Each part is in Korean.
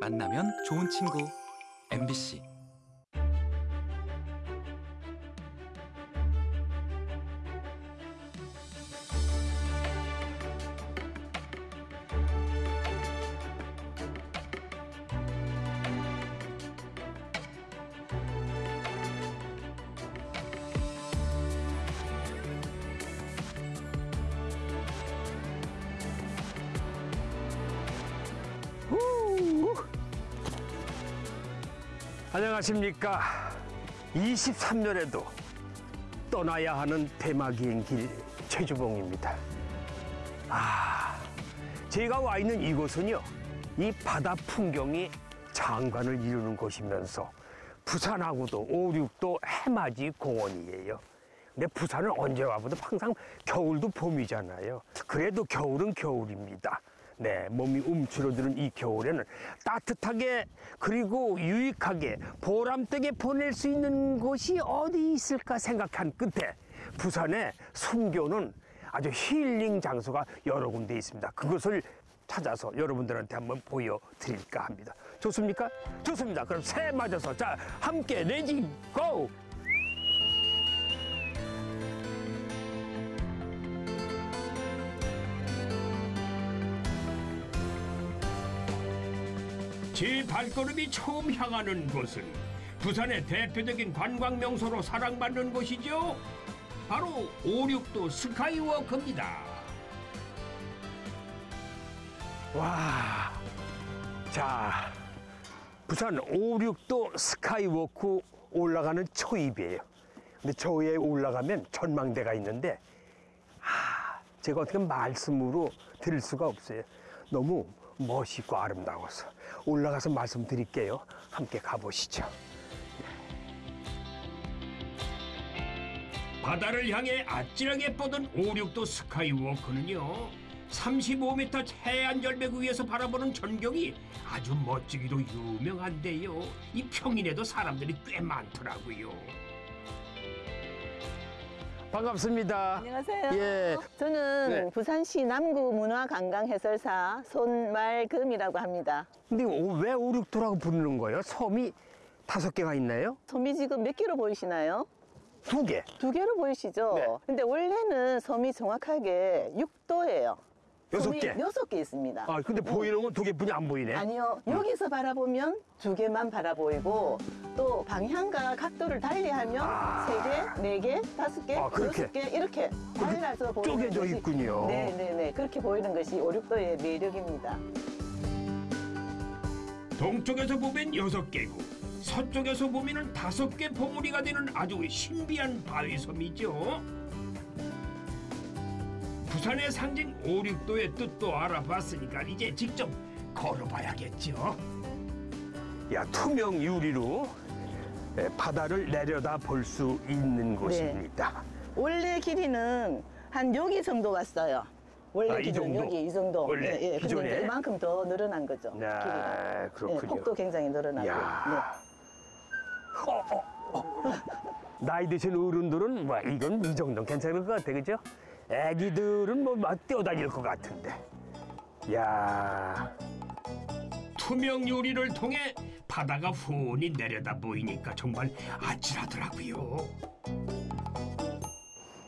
만나면 좋은 친구. MBC 안녕하십니까. 23년에도 떠나야 하는 대마기행 길 최주봉입니다. 아, 제가 와 있는 이곳은요, 이 바다 풍경이 장관을 이루는 곳이면서 부산하고도 5, 6도 해맞이 공원이에요. 근데 부산은 언제 와봐도 항상 겨울도 봄이잖아요. 그래도 겨울은 겨울입니다. 네, 몸이 움츠러드는 이 겨울에는 따뜻하게 그리고 유익하게 보람되게 보낼 수 있는 곳이 어디 있을까 생각한 끝에 부산에 숨겨놓은 아주 힐링 장소가 여러 군데 있습니다. 그것을 찾아서 여러분들한테 한번 보여드릴까 합니다. 좋습니까? 좋습니다. 그럼 새 맞아서 자 함께 레지 고! 제 발걸음이 처음 향하는 곳은 부산의 대표적인 관광 명소로 사랑받는 곳이죠. 바로 56도 스카이워크입니다. 와, 자, 부산 5, 6도 스카이워크 올라가는 초입이에요. 근데 저 위에 올라가면 전망대가 있는데, 아, 제가 어떻게 말씀으로 드릴 수가 없어요. 너무 멋있고 아름다워서 올라가서 말씀드릴게요. 함께 가보시죠. 바다를 향해 아찔하게 뻗은 5, 6도 스카이워크는요. 35m 해안 절벽 위에서 바라보는 전경이 아주 멋지기로 유명한데요. 이 평인에도 사람들이 꽤 많더라고요. 반갑습니다. 안녕하세요. 예. 저는 네. 부산시 남구 문화관광 해설사 손말금이라고 합니다. 근데 오- 왜 5, 6도라고 부르는 거예요? 섬이 다섯 개가 있나요? 섬이 지금 몇 개로 보이시나요? 두 개. 두 개로 보이시죠? 네. 근데 원래는 섬이 정확하게 6도예요. 여섯 개? 여섯 개 있습니다. 아, 근데 보이는 건 두 개뿐이 안 보이네. 아니요. 여기서 바라보면 두 개만 바라보이고 또 방향과 각도를 달리하면 아. 세 개, 네 개, 다섯 개, 아, 그렇게? 여섯 개 이렇게 달라서 보이는 쪼개져 것이- 있군요. 네, 네, 네. 그렇게 보이는 것이 5, 6도의 매력입니다. 동쪽에서 보면 여섯 개고 서쪽에서 보면은 다섯 개 봉우리가 되는 아주 신비한 바위섬이죠. 부산의 상징 5, 6도의 뜻도 알아봤으니까 이제 직접 걸어봐야겠죠. 야, 투명 유리로 예, 바다를 내려다 볼 수 있는 네. 곳입니다. 원래 길이는 한 여기 정도 왔어요. 원래 아, 이 정도? 여기 이 정도. 원래 예, 예. 근데 기존에? 이제 이만큼 더 늘어난 거죠. 네, 길이가. 그렇군요. 예, 폭도 굉장히 늘어나고. 야. 어, 어, 어. 나이 드신 어른들은 뭐 이건 이 정도는 괜찮을 것 같아, 그죠? 애기들은 뭐막 뛰어다닐 것 같은데. 야, 투명 유리를 통해 바다가 훤히 내려다 보이니까 정말 아찔하더라고요.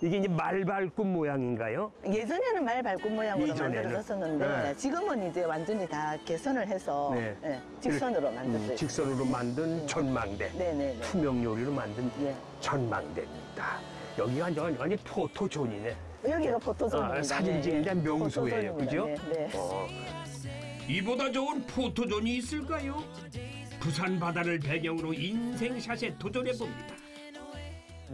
이게 이제 말발굽 모양인가요? 네. 예전에는 말 발굽 모양으로 예전에는? 만들어졌었는데 네. 지금은 이제 완전히 다 개선을 해서 네. 예, 직선으로 만들어요. 음, 직선으로 만든 전망대. 네, 네, 네. 투명 요리로 만든 네. 전망대입니다. 여기가 완전 완전 포토존이네. 여기가 포토존입니다. 아, 사진 찍는 데 명소예요, 그죠? 네, 네. 어, 이보다 좋은 포토존이 있을까요? 부산 바다를 배경으로 인생샷에 도전해 봅니다.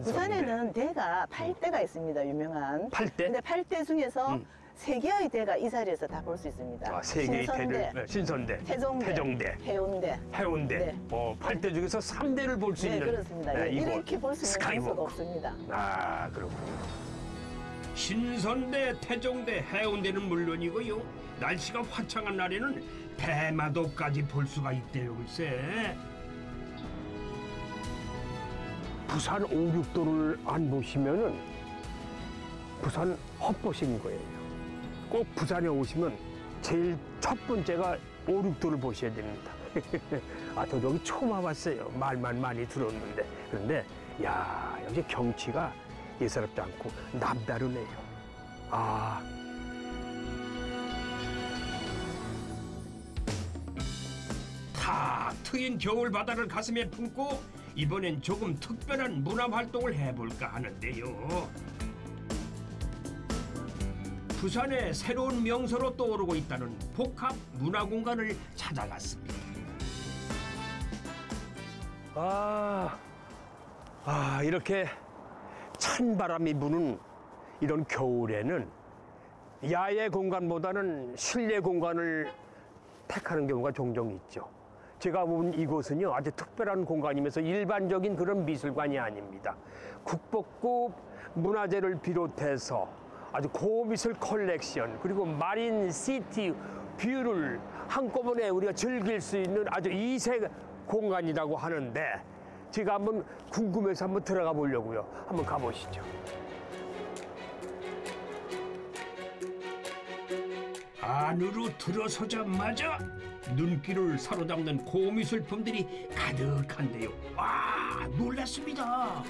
부산에는 대가 팔대가 있습니다. 유명한. 팔 대? 근데 팔대 중에서 음. 세 개의 대가 이 자리에서 다 볼 수 있습니다. 아, 세 개의 대를 네, 신선대, 태종대, 태종대, 해운대. 해운대. 네. 어, 팔대 중에서 삼대를 볼수 네, 있는 그렇습니다. 네, 예, 이곳. 이렇게 볼 수 있는 스카이워크. 없습니다. 아, 그렇군요. 신선대, 태종대, 해운대는 물론이고요. 날씨가 화창한 날에는 대마도까지 볼 수가 있대요, 글쎄. 부산 5, 6도를 안 보시면은 부산 헛보신 거예요. 꼭 부산에 오시면 제일 첫 번째가 5, 6도를 보셔야 됩니다. 아, 저도 여기 처음 와봤어요. 말만 많이 들었는데. 그런데, 야, 역시 경치가 예사롭지 않고 남다르네요. 아, 탁 트인 겨울 바다를 가슴에 품고 이번엔 조금 특별한 문화 활동을 해볼까 하는데요. 부산의 새로운 명소로 떠오르고 있다는 복합 문화 공간을 찾아갔습니다. 아, 아, 이렇게 찬 바람이 부는 이런 겨울에는 야외 공간보다는 실내 공간을 택하는 경우가 종종 있죠. 제가 본 이곳은요, 아주 특별한 공간이면서 일반적인 그런 미술관이 아닙니다. 국보급 문화재를 비롯해서 아주 고미술 컬렉션, 그리고 마린 시티 view를 한꺼번에 우리가 즐길 수 있는 아주 이색 공간이라고 하는데, 제가 한번 궁금해서 한번 들어가 보려고요. 한번 가보시죠. 안으로 들어서자마자 눈길을 사로잡는 고미술품들이 가득한데요. 와 놀랐습니다.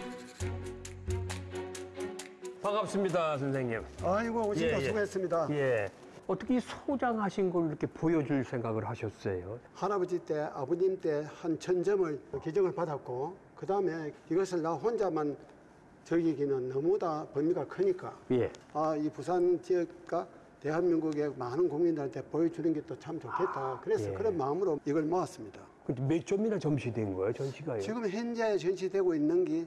반갑습니다, 선생님. 아이고 오신다 예, 예. 수고했습니다. 예. 어떻게 이 소장하신 걸 이렇게 보여줄 생각을 하셨어요? 할아버지 때 아버님 때 한 천점을 기증을 받았고 그 다음에 이것을 나 혼자만 저기기는 너무나 범위가 크니까 예. 아 이 부산 지역과 대한민국의 많은 국민들한테 보여주는 게 또 참 좋겠다. 그래서 예. 그런 마음으로 이걸 모았습니다. 근데 몇 점이나 점시된 거예요, 전시가요? 지금 현재 전시되고 있는 게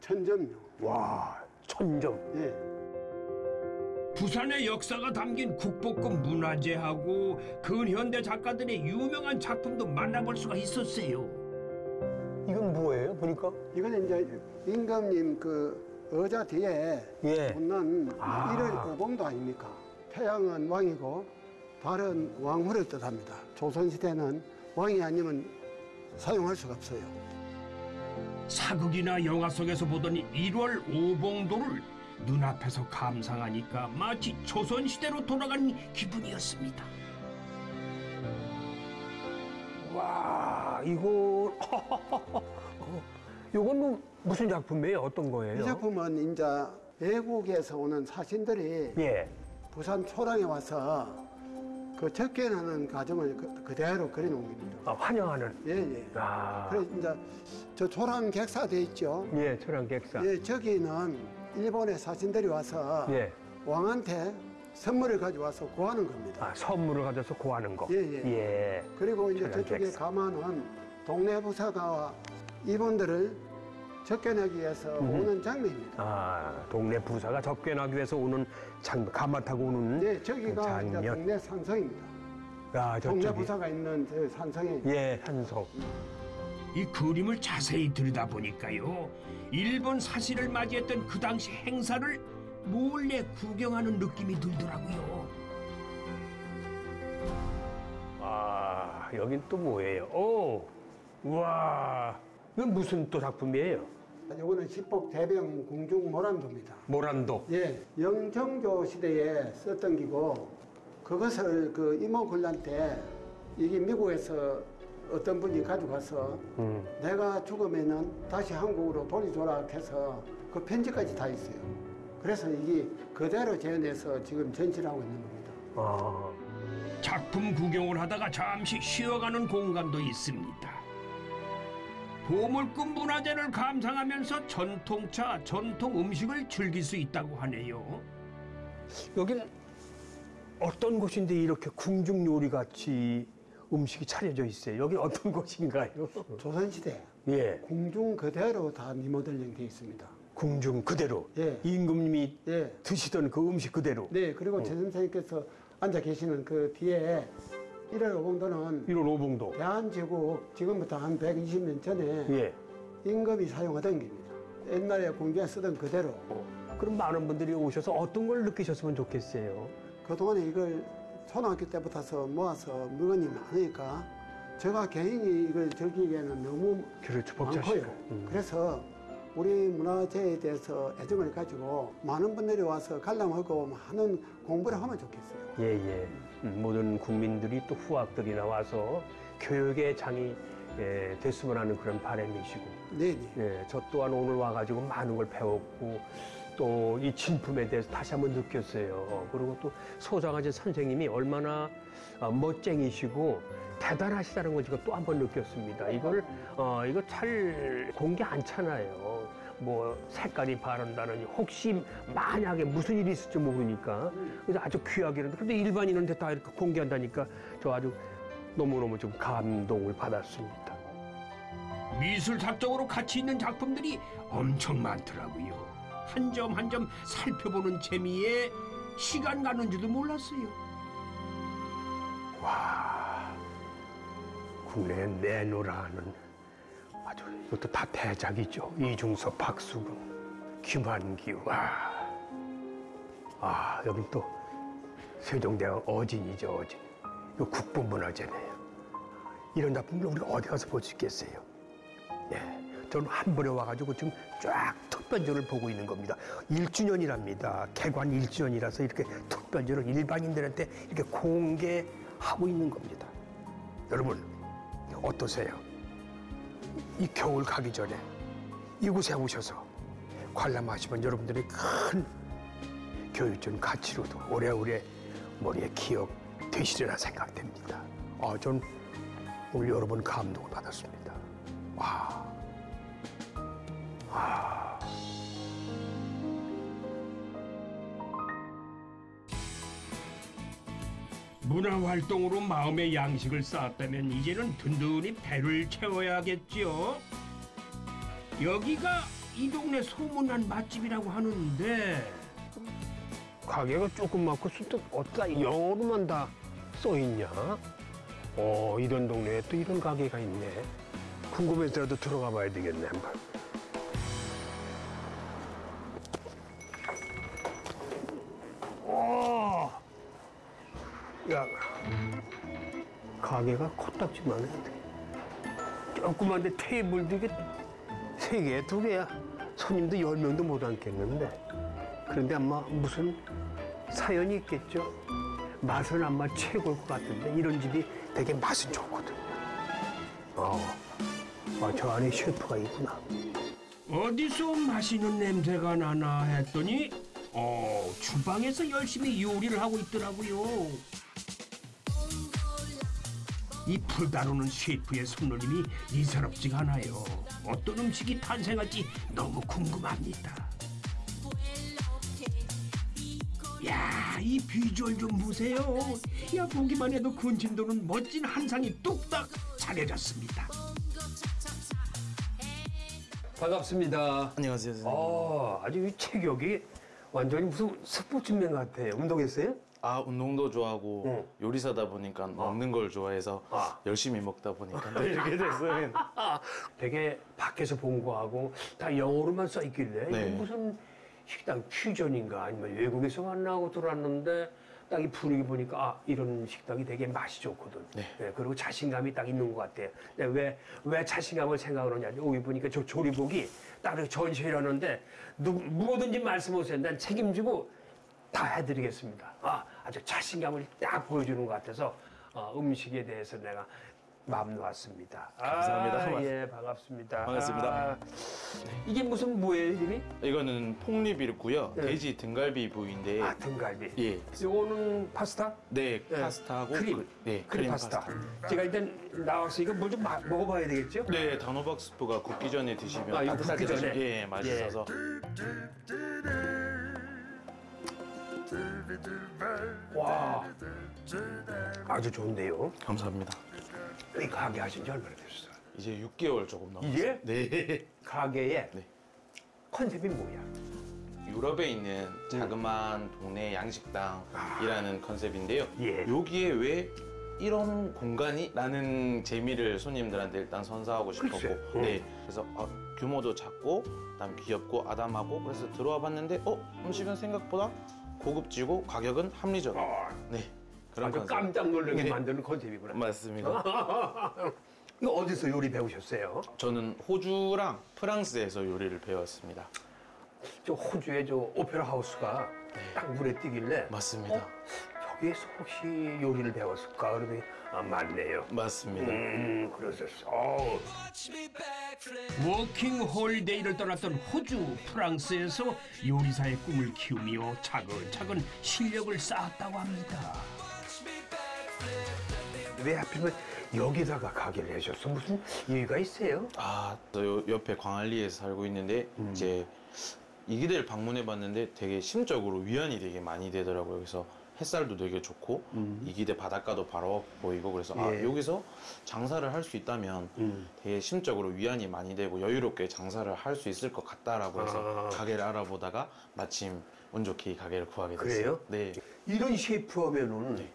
천점요. 와, 천점. 예. 부산의 역사가 담긴 국보급 문화재하고 근현대 작가들의 유명한 작품도 만나볼 수가 있었어요. 이건 뭐예요, 보니까? 이거는 이제 임금님 그 의자 뒤에 예. 붙는 아. 일월 오봉도 아닙니까? 태양은 왕이고 달은 왕후를 뜻합니다. 조선시대는 왕이 아니면 사용할 수가 없어요. 사극이나 영화 속에서 보던 일월 오봉도를 눈앞에서 감상하니까 마치 조선시대로 돌아간 기분이었습니다. 와, 이거. 요건 뭐 무슨 작품이에요? 어떤 거예요? 이 작품은 이제 외국에서 오는 사신들이 예. 부산 초랑에 와서 그 접견하는 과정을 그- 그대로 그려놓은 겁니다. 아, 환영하는. 예, 예. 아. 그래서 이제 저 초랑 객사 돼 있죠. 예, 초랑 객사. 예, 저기는 일본의 사신들이 와서 예. 왕한테 선물을 가져와서 구하는 겁니다. 아, 선물을 가져서 구하는 거. 예, 예. 예. 그리고 이제 저쪽에 객사. 가면은 동네 부사가 이분들을 접견하기 위해서 오는 장면입니다. 아, 동네 부사가 접견하기 위해서 오는 장, 가마 타고 오는 네, 저기가 그 이제 장면. 동네 산성입니다. 아, 동네 저쪽이. 부사가 있는 저 산성에 예, 한성. 이 그림을 자세히 들여다보니까요. 일본 사신을 맞이했던 그 당시 행사를 몰래 구경하는 느낌이 들더라고요. 아, 여긴 또 뭐예요? 오, 우와. 이건 무슨 또 작품이에요? 이거는 십복 대병 궁중 모란도입니다. 모란도. 예, 영정조 시대에 썼던 기고 그것을 그 이모군란 때 이게 미국에서 어떤 분이 가져가서 음. 내가 죽으면은 다시 한국으로 돌려줘라 해서 그 편지까지 다 있어요. 그래서 이게 그대로 재현해서 지금 전시를 하고 있는 겁니다. 아, 작품 구경을 하다가 잠시 쉬어가는 공간도 있습니다. 보물급 문화재를 감상하면서 전통차, 전통 음식을 즐길 수 있다고 하네요. 여긴 어떤 곳인데 이렇게 궁중 요리 같이 음식이 차려져 있어요? 여긴 어떤 곳인가요? 조선시대 예, 궁중 그대로 다 리모델링 되어 있습니다. 궁중 그대로. 예. 임금님이 예. 드시던 그 음식 그대로. 네, 그리고 제 선생님께서 앉아 계시는 그 뒤에 1월 5봉도는 1월 오봉도. 대한제국 지금부터 한 120년 전에 예. 임금이 사용하던 겁니다. 옛날에 궁중에 쓰던 그대로. 그럼 많은 분들이 오셔서 어떤 걸 느끼셨으면 좋겠어요? 그동안에 이걸 초등학교 때부터서 모아서 물건이 많으니까 제가 개인이 이걸 즐기기에는 너무 그렇죠, 많고요. 음. 그래서 우리 문화재에 대해서 애정을 가지고 많은 분들이 와서 관람하고 많은 공부를 하면 좋겠어요. 예, 예. 음, 모든 국민들이 또 후학들이 나와서 교육의 장이 예, 됐으면 하는 그런 바람이시고 네 네. 예, 저 또한 오늘 와가지고 많은 걸 배웠고 또 이 진품에 대해서 다시 한번 느꼈어요. 그리고 또 소장하신 선생님이 얼마나 어, 멋쟁이시고 대단하시다는 걸 제가 또 한 번 느꼈습니다. 이걸 어, 이거 잘 공개 않잖아요. 뭐 색깔이 바른다느니 혹시 만약에 무슨 일이 있을지 모르니까 그래서 아주 귀하게 근데 일반인한테 다 이렇게 공개한다니까 저 아주 너무너무 좀 감동을 받았습니다. 미술사적으로 가치 있는 작품들이 엄청 많더라고요. 한 점 한 점 살펴보는 재미에 시간 가는 줄도 몰랐어요. 와, 국내 내노라는 아주 이것도 다 대작이죠. 이중섭, 박수근, 김한기, 와. 아, 여기 또 세종대왕 어진이죠, 어진. 이거 국보문화재네요. 이런 작품을 우리가 어디 가서 볼 수 있겠어요? 예. 저는 한 번에 와가지고 지금 쫙 특별전을 보고 있는 겁니다. 1주년이랍니다. 개관 1주년이라서 이렇게 특별전을 일반인들한테 이렇게 공개하고 있는 겁니다. 여러분, 어떠세요? 이 겨울 가기 전에 이곳에 오셔서 관람하시면 여러분들의 큰 교육적 가치로도 오래오래 머리에 기억 되시리라 생각됩니다. 아, 전 오늘 여러 번 감동을 받았습니다. 와. 문화 활동으로 마음의 양식을 쌓았다면 이제는 든든히 배를 채워야겠죠. 여기가 이 동네 소문난 맛집이라고 하는데 가게가 조그맣고 순떡 어디다 영어로만 다 써있냐? 어, 이런 동네에 또 이런 가게가 있네. 궁금해서라도 들어가 봐야 되겠네, 한번. 가게가 코딱지만 해. 조그만데 테이블도 이게 세 개, 두 개야. 손님도 열 명도 못 앉겠는데. 그런데 아마 무슨 사연이 있겠죠. 맛은 아마 최고일 것 같은데 이런 집이 되게 맛은 좋거든요. 어, 아, 저 안에 셰프가 있구나. 어디서 맛있는 냄새가 나나 했더니 어 주방에서 열심히 요리를 하고 있더라고요. 이 불다루는 셰프의 손놀림이 예사롭지가 않아요. 어떤 음식이 탄생할지 너무 궁금합니다. 야, 이 비주얼 좀 보세요. 야, 보기만 해도 군침 도는 멋진 한상이 뚝딱 차려졌습니다. 반갑습니다. 안녕하세요 선생님. 어, 아주 이 체격이 완전히 무슨 스포츠맨 같아요. 운동했어요? 아 운동도 좋아하고 응. 요리사다 보니까 먹는 걸 좋아해서 아. 열심히 먹다 보니까 또 이렇게 됐어요. 되게 밖에서 본 거하고 다 영어로만 써 있길래 네. 무슨 식당 퓨전인가 아니면 외국에서 만나고 들어왔는데 딱 이 분위기 보니까 아 이런 식당이 되게 맛이 좋거든. 네. 그리고 자신감이 딱 있는 것 같아요. 왜왜 자신감을 생각을 하냐? 여기 보니까 저 조리복이 딱 이렇게 전시회라는데 누, 뭐든지 말씀하세요. 난 책임지고 다 해드리겠습니다. 아, 아주 자신감을 딱 보여주는 것 같아서 어, 음식에 대해서 내가 마음 놓았습니다. 감사합니다. 아, 예, 반갑습니다. 반갑습니다. 아, 이게 무슨 뭐예요, 이름이? 이거는 폭립이고요. 네. 돼지 등갈비 부위인데 아, 등갈비. 예. 요거는 파스타? 네, 네. 파스타하고 크림. 그- 네, 크림 파스타. 파스타. 제가 일단 나왔으니까 뭘좀 먹어봐야 되겠죠? 네, 단호박 스프가 굽기 전에 드시면 아, 이거 굽기 전에? 드시면 예, 맛있어서 와, 아주 좋은데요. 감사합니다. 이 가게 하신 지 얼마나 되셨어요? 이제 6개월 조금 넘었어요. 이게? 네. 가게의 네. 컨셉이 뭐야? 유럽에 있는 자그마한 동네 양식당이라는 컨셉인데요. 예. 여기에 왜 이런 공간이? 라는 재미를 손님들한테 일단 선사하고 싶었고 글쎄. 어. 네. 그래서 어, 규모도 작고 그다음 귀엽고 아담하고 그래서 들어와 봤는데 어? 음식은 생각보다 고급지고 가격은 합리적. 네. 그런 아주 컨셉. 깜짝 놀라게 네. 만드는 컨셉이구나. 맞습니다. 이거 어디서 요리 배우셨어요? 저는 호주랑 프랑스에서 요리를 배웠습니다. 저 호주의 저 오페라 하우스가 딱 눈에 띄길래 맞습니다. 어? 학교에서 혹시 요리를 배웠을까? 그러더니 아, 맞네요. 맞습니다. 음, 그러셨어. 어우, 워킹 홀리데이를 떠났던 호주, 프랑스에서 요리사의 꿈을 키우며 차근차근 실력을 쌓았다고 합니다. 왜 하필이면 여기다가 가게를 하셨어? 무슨 이유가 있어요? 아, 저 요- 옆에 광안리에서 살고 있는데 이제 이 기대를 방문해 봤는데 되게 심적으로 위안이 되게 많이 되더라고요. 그래서 햇살도 되게 좋고 이 기대 바닷가도 바로 보이고 그래서 아, 예. 여기서 장사를 할 수 있다면 음. 되게 심적으로 위안이 많이 되고 여유롭게 장사를 할 수 있을 것 같다라고 해서 아. 가게를 알아보다가 마침 운 좋게 이 가게를 구하게 됐어요. 그래요? 네. 이런 셰프 하면은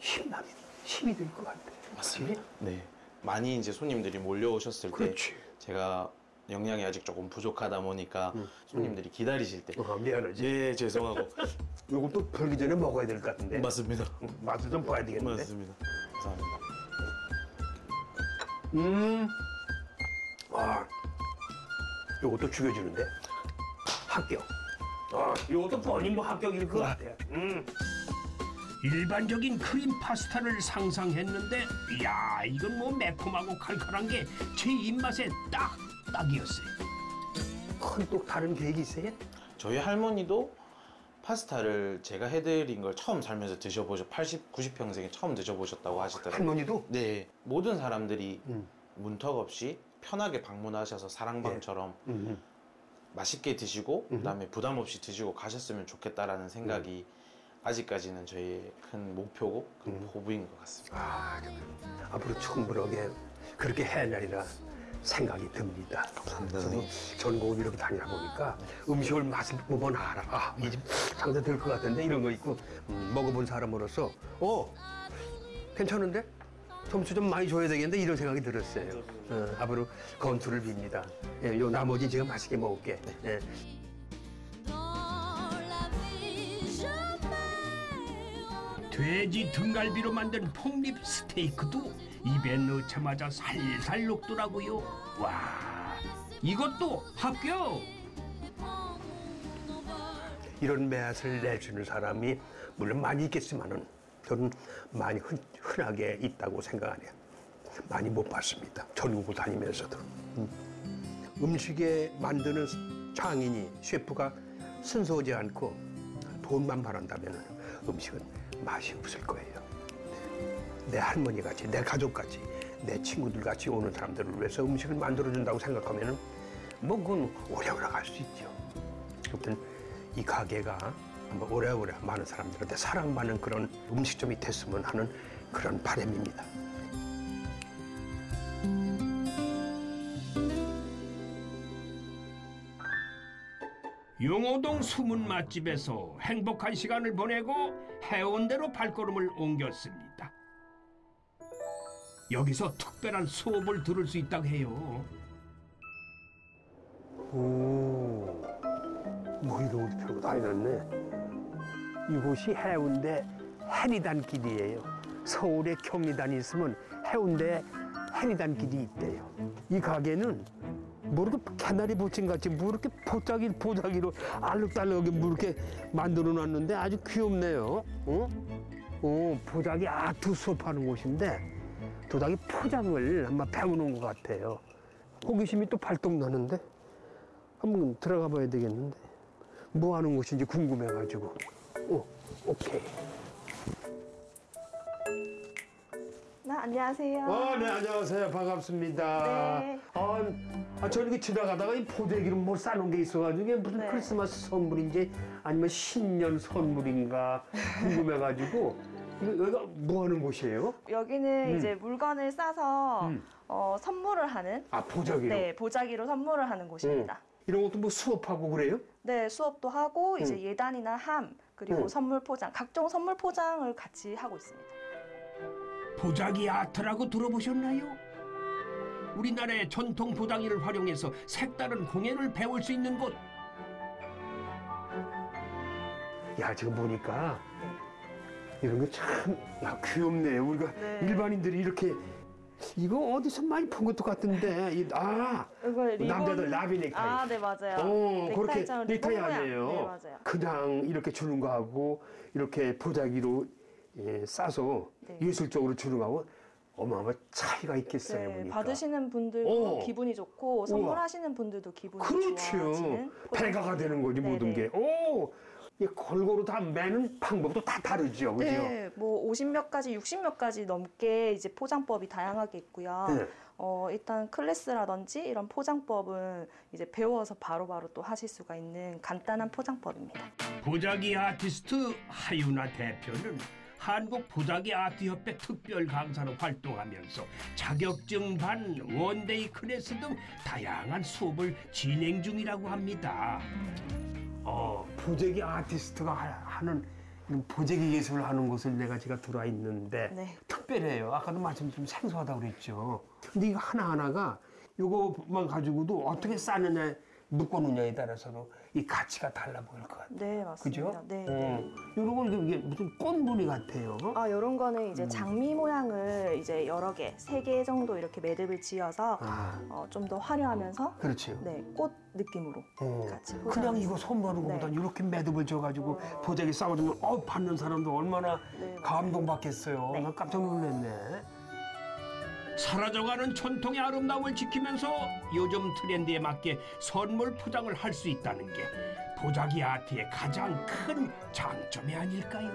힘나면 힘이 될것 같아. 맞습니다. 네. 많이 이제 손님들이 몰려오셨을 그렇지. 때 제가 영양이 아직 조금 부족하다 보니까 손님들이 기다리실 때 어, 미안하지. 예, 죄송하고 요거 또 벌기 전에 먹어야 될 것 같은데. 맞습니다. 맛을 좀 봐야 되겠는데. 맞습니다. 감사합니다. 음. 아, 요것도 죽여주는데. 합격. 아, 요것도 뻔히 뭐 합격일 것 같아. 음. 일반적인 크림 파스타를 상상했는데 이야 이건 뭐 매콤하고 칼칼한 게 제 입맛에 딱 딱이었어요. 큰또 다른 계획이 있어요? 저희 할머니도 파스타를 제가 해드린 걸 처음 살면서 드셔보셨 80, 90평생에 처음 드셔보셨다고 하시더라고요. 할머니도? 네, 모든 사람들이 음. 문턱 없이 편하게 방문하셔서 사랑방처럼 음. 맛있게 드시고 그다음에 부담 없이 드시고 가셨으면 좋겠다라는 생각이 아직까지는 저희의 큰 목표고 큰 포부인 것 같습니다. 아, 앞으로 충분하게 그렇게 해내리라 생각이 듭니다. 감사합니다, 저도. 전국을 이렇게 다니다 보니까 음식을 맛을 보면 알아. 아, 이집 상대 될것 같은데 이런 거 있고 음, 먹어본 사람으로서 어 괜찮은데 점수 좀 많이 줘야 되겠는데 이런 생각이 들었어요. 어, 앞으로 건투를 빕니다. 예, 요 나머지 제가 맛있게 먹을게. 예. 돼지 등갈비로 만든 폭립 스테이크도 입에 넣자마자 살살 녹더라고요. 와 이것도 합격. 이런 맛을 내주는 사람이 물론 많이 있겠지만은 저는 많이 흔, 흔하게 있다고 생각하네요. 많이 못 봤습니다. 전국을 다니면서도. 음. 음식에 만드는 장인이 셰프가 순수하지 않고 돈만 바란다면 음식은 맛이 없을 거예요. 네. 내 할머니 같이, 내 가족 같이, 내 친구들 같이 오는 사람들을 위해서 음식을 만들어준다고 생각하면 은 뭐 그건 오래오래 갈 수 있죠. 아무튼 이 가게가 한번 오래오래 많은 사람들한테 사랑받는 그런 음식점이 됐으면 하는 그런 바람입니다. 용호동 숨은 맛집에서 행복한 시간을 보내고 해운대로 발걸음을 옮겼습니다. 여기서 특별한 수업을 들을 수 있다고 해요. 오, 어디 펴고 다니는네. 이곳이 해운대 해리단 길이에요. 서울에 경리단이 있으면 해운대 해리단 길이 있대요. 이 가게는 뭐 이렇게 개나리 보침 같이 뭐 보자기 보자기로 알록달록하게 뭐 이렇게 만들어 놨는데 아주 귀엽네요. 어? 어, 보자기 아트 수업하는 곳인데 도자기 포장을 한번 배우는 것 같아요. 호기심이 또 발동 나는데 한번 들어가 봐야 되겠는데 뭐 하는 곳인지 궁금해가지고 어 오케이 네, 안녕하세요. 아네 안녕하세요 반갑습니다 네. 아, 아 저기 이렇게 지나가다가 이 포대기로 뭐 싸놓은 게 있어가지고 이게 무슨 네. 크리스마스 선물인지 아니면 신년 선물인가 궁금해가지고 여기가 뭐 하는 곳이에요? 여기는 음. 이제 물건을 싸서 음. 어, 선물을 하는 아 보자기로 네, 보자기로 선물을 하는 곳입니다. 이런 것도 뭐 수업하고 그래요? 네, 수업도 하고 이제 음. 예단이나 함 그리고 음. 선물 포장, 각종 선물 포장을 같이 하고 있습니다. 보자기 아트라고 들어보셨나요? 우리나라의 전통 보자기를 활용해서 색다른 공예를 배울 수 있는 곳. 야 지금 보니까 이런 거 참 귀엽네요. 우리가 네. 일반인들이 이렇게 이거 어디서 많이 본 것도 같은데 이- 아 리본... 남자들 라비 넥타이. 아, 네 맞아요. 어, 그렇게 넥타이. 아니에요. 네, 맞아요. 그냥 이렇게 주는 거하고 이렇게 보자기로 예, 싸서 네. 예술적으로 주는 거하고 어마어마 차이가 있겠어요. 네, 보니까. 받으시는 분들도 오. 기분이 좋고 선물하시는 분들도 기분이 그렇죠. 좋아지는 배가가 되는 거지 모든 네네. 게. 오, 이 골고루 다 매는 방법도 다 다르죠, 그죠? 네, 뭐 50몇 가지, 60몇 가지 넘게 이제 포장법이 다양하게 있고요. 네. 어, 일단 class라든지 이런 포장법은 이제 배워서 바로 바로 또 하실 수가 있는 간단한 포장법입니다. 보자기 아티스트 하윤아 대표는 한국 보자기 아트협회 특별 강사로 활동하면서 자격증 반 one-day class 등 다양한 수업을 진행 중이라고 합니다. 어, 보재기 아티스트가 하- 하는 보재기 예술을 하는 곳을 내가 제가 들어와 있는데 네. 특별해요. 아까도 말씀 좀 생소하다고 그랬죠. 근데 이거 하나하나가 이거만 가지고도 어떻게 싸느냐, 묶어놓냐에 따라서도 이 가치가 달라 보일 것 같아요. 네, 맞습니다. 그죠? 네. 어, 이런 건 이게 무슨 꽃무늬 같아요. 아, 이런 거는 이제 음. 장미 모양을 이제 여러 개, 세 개 정도 이렇게 매듭을 지어서 아, 어, 좀 더 화려하면서 그렇죠. 네, 꽃 느낌으로 어. 같이 그냥 포장해서. 이거 것보다 네. 이렇게 매듭을 줘가지고 보자기 싸워주면 어 받는 사람도 얼마나 네. 감동받겠어요. 네. 난 깜짝 놀랐네. 사라져가는 전통의 아름다움을 지키면서 요즘 트렌드에 맞게 선물 포장을 할 수 있다는 게 보자기 아트의 가장 큰 장점이 아닐까요?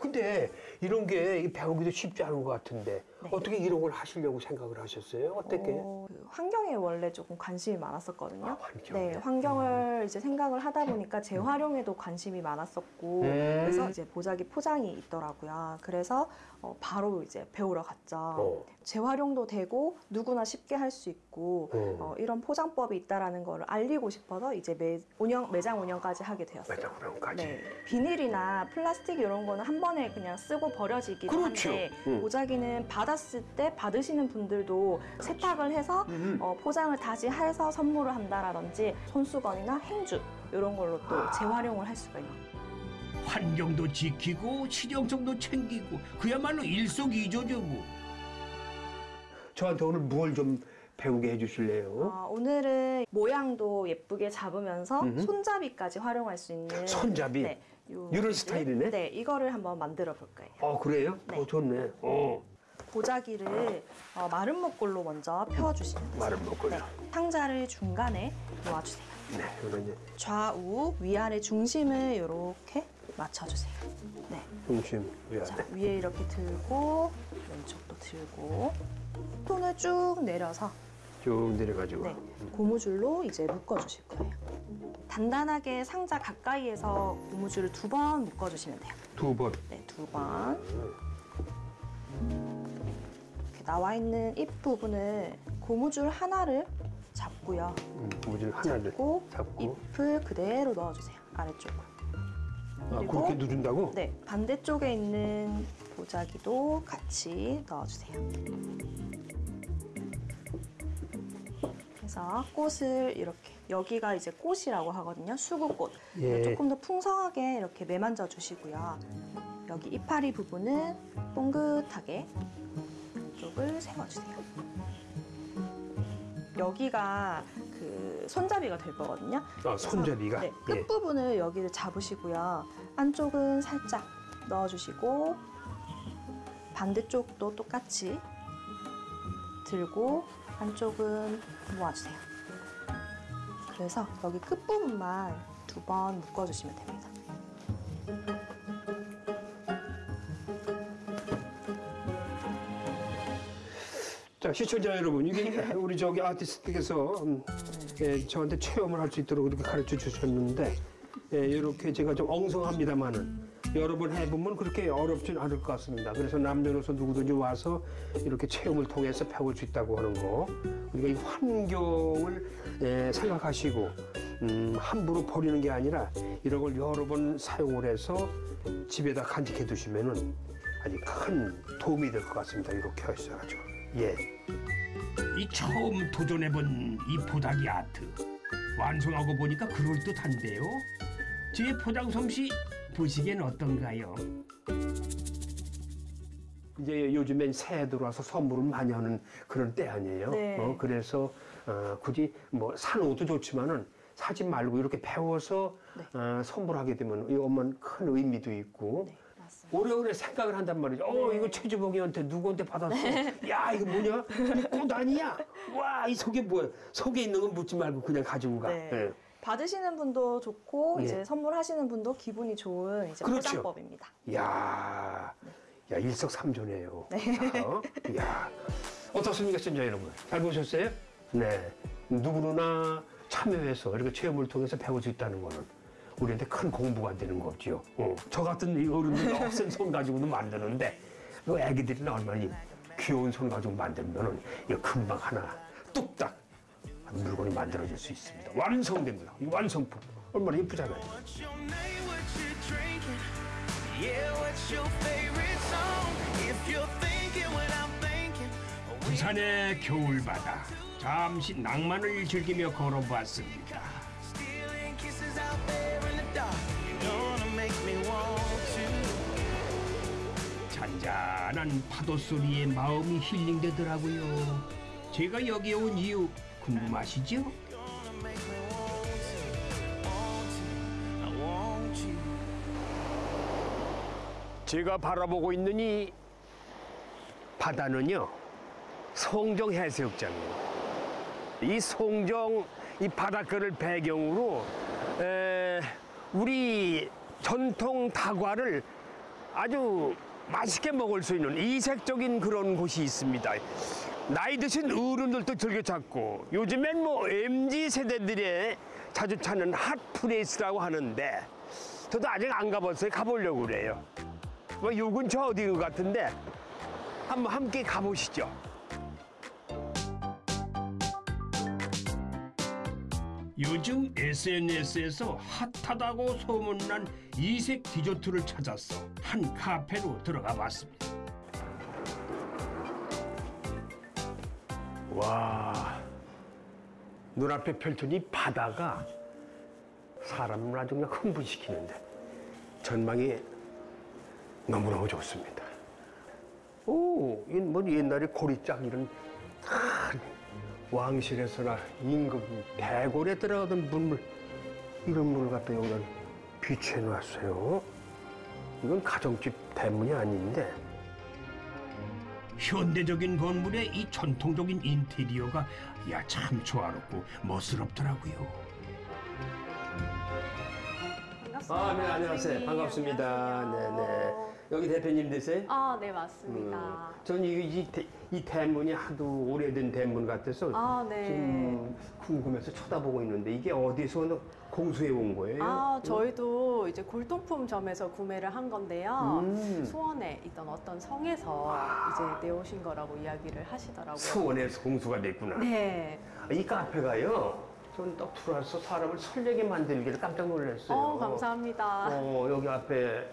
근데 이런 게 배우기도 쉽지 않은 것 같은데 네. 어떻게 이런 걸 하시려고 생각을 하셨어요? 어떻게? 어, 그 환경에 원래 조금 관심이 많았었거든요. 아, 환경에. 네, 환경을 이제 생각을 하다 보니까 재활용에도 관심이 많았었고, 음. 그래서 이제 보자기 포장이 있더라고요. 그래서 어, 바로 이제 배우러 갔죠. 어. 재활용도 되고 누구나 쉽게 할 수 있고 어. 어, 이런 포장법이 있다라는 거를 알리고 싶어서 이제 매, 운영 매장 운영까지 하게 되었어요. 매장 운영까지. 네, 비닐이나 플라스틱 이런 거는 한 번에 그냥 쓰고 버려지기도 그렇죠. 한데 음. 보자기는 받았을 때 받으시는 분들도 세탁을 해서 음. 어, 포장을 다시 해서 선물을 한다라든지 손수건이나 행주 이런 걸로 또 아. 재활용을 할 수가 있는. 환경도 지키고 실용성도 챙기고 그야말로 일석이조죠 뭐. 저한테 오늘 뭘좀 배우게 해주실래요? 어, 오늘은 모양도 예쁘게 잡으면서 음흠. 손잡이까지 활용할 수 있는 손잡이? 네, 요 이런 기술? 스타일이네? 네, 이거를 한번 만들어 볼 거예요. 어 그래요? 네. 어 좋네. 어 보자기를 어, 마른 목골로 먼저 펴주시면. 마른 목걸로. 네, 상자를 중간에 놓아주세요. 네, 이제 좌우 위아래 중심을 이렇게 맞춰주세요. 네, 중심 위아래. 자 위에 이렇게 들고 왼쪽도 들고 손을 쭉 내려서 쭉 내려가지고. 네, 고무줄로 이제 묶어주실 거예요. 단단하게 상자 가까이에서 고무줄을 두 번 묶어주시면 돼요. 두 번. 네, 두 번. 이렇게 나와 있는 잎 부분을 고무줄 하나를 잡고요. 음, 고무줄 하나를 잡고 잡고. 잎을 그대로 넣어주세요. 아래쪽으로. 아, 그렇게 누른다고? 네, 반대쪽에 있는 보자기도 같이 넣어주세요. 그래서 꽃을 이렇게 여기가 이제 꽃이라고 하거든요. 수국꽃. 예. 조금 더 풍성하게 이렇게 매만져 주시고요. 여기 이파리 부분은 뽕긋하게 쪽을 세워주세요. 여기가 그 손잡이가 될 거거든요. 아, 손잡이가. 네, 예. 끝부분을 여기를 잡으시고요. 안쪽은 살짝 넣어주시고 반대쪽도 똑같이 들고 안쪽은 모아주세요. 그래서 여기 끝부분만 두 번 묶어주시면 됩니다. 자, 시청자 여러분, 이게 우리 저기 아티스트께서 음, 예, 저한테 체험을 할 수 있도록 이렇게 가르쳐 주셨는데, 예, 이렇게 제가 좀 엉성합니다만은 여러 번 해보면 그렇게 어렵진 않을 것 같습니다. 그래서 남녀노소 누구든지 와서 이렇게 체험을 통해서 배울 수 있다고 하는 거. 우리가 이 환경을 예, 생각하시고 음, 함부로 버리는 게 아니라 이런 걸 여러 번 사용을 해서 집에다 간직해 두시면은 아주 큰 도움이 될 것 같습니다. 이렇게 하셔가지고. 예. 이 처음 도전해본 이 보자기 아트 완성하고 보니까 그럴듯한데요. 제 포장 솜씨 보시기엔 어떤가요? 이제 요즘엔 새해 들어와서 선물을 많이 하는 그런 때 아니에요. 네. 어, 그래서 어, 굳이 뭐산 옷도 좋지만은 사지 말고 이렇게 배워서 네. 어, 선물하게 되면 이 엄마는 큰 의미도 있고 네. 오래오래 생각을 한단 말이죠. 어, 이거 최주봉이한테 누구한테 받았어? 야, 이거 뭐냐? 이꽃 아니야? 와, 이 속에 뭐야? 속에 있는 건 묻지 말고 그냥 가지고 가. 네. 예. 받으시는 분도 좋고 예. 이제 선물하시는 분도 기분이 좋은 이제 그렇죠. 포장법입니다. 야, 야 일석삼조네요. 네. 어? 야, 어떻습니까, 시청자 여러분? 잘 보셨어요? 네, 누구나 참여해서 이렇게 체험을 통해서 배울 수 있다는 거는 우리한테 큰 공부가 되는 거죠. 어. 저 같은 이 어른들 억센 손 가지고도 만드는데 그 애기들이나 얼마나 이 귀여운 손 가지고 만들면은 이거 금방 하나 뚝딱 물건이 만들어질 수 있습니다. 완성됩니다. 이 완성품 얼마나 예쁘잖아요. What's your name? What you drinking? Yeah, what's your favorite song? If you're thinking what I'm thinking, 부산의 겨울바다 잠시 낭만을 즐기며 걸어봤습니다. 잔잔한 파도 소리에 마음이 힐링되더라고요. 제가 여기에 온 이유 궁금하시죠? 제가 바라보고 있는 이 바다는요 송정 해수욕장이에요. 이 송정 이 바닷가를 배경으로 에, 우리 전통 다과를 아주 맛있게 먹을 수 있는 이색적인 그런 곳이 있습니다. 나이 드신 어른들도 즐겨 찾고 요즘엔 뭐 MZ 세대들의 자주 찾는 hot place라고 하는데 저도 아직 안 가봤어요. 가보려고 그래요. 뭐 요 근처 어디인 것 같은데 한번 함께 가보시죠. 요즘 SNS에서 핫하다고 소문난 이색 디저트를 찾아서 한 카페로 들어가 봤습니다. 와 눈앞에 펼쳐진 이 바다가 사람을 아주 그냥 흥분시키는데 전망이 너무너무 좋습니다. 오, 이뭐 옛날에 고리짝 이런 큰 왕실에서나 임금 대궐에 들어가던 물물 이런 물을 갖다 여기다 비치해 놨어요. 이건 가정집 대문이 아닌데 현대적인 건물의 이 전통적인 인테리어가 야 참 조화롭고 멋스럽더라고요. 반갑습니다. 아, 네, 안녕하세요. 선생님. 반갑습니다. 안녕하세요. 네, 네. 여기 대표님 되세요? 아, 네, 맞습니다. 전 이, 이, 대- 이 대문이 하도 오래된 대문 같아서 아, 네. 좀 궁금해서 쳐다보고 있는데 이게 어디서 공수해 온 거예요? 아, 저희도 이제 골동품점에서 구매를 한 건데요. 음. 수원에 있던 어떤 성에서 이제 내오신 거라고 이야기를 하시더라고요. 수원에서 공수가 됐구나. 네. 이 카페가요. 전 딱 들어와서 사람을 설레게 만들기를 깜짝 놀랐어요. 어, 감사합니다. 어, 여기 앞에